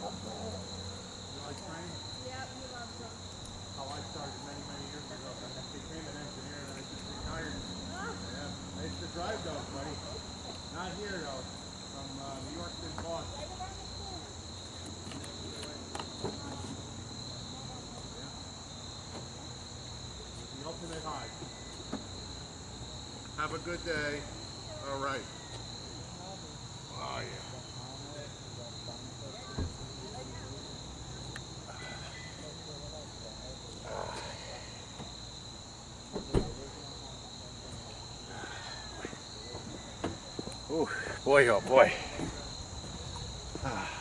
like training? Yep, he loves them. How I started many, many years ago. I became an engineer and I just retired. Yeah. I used to drive those, buddy. Not here though. From New York to Boston. The ultimate high. Have a good day. All right. Boy, oh boy. Ah.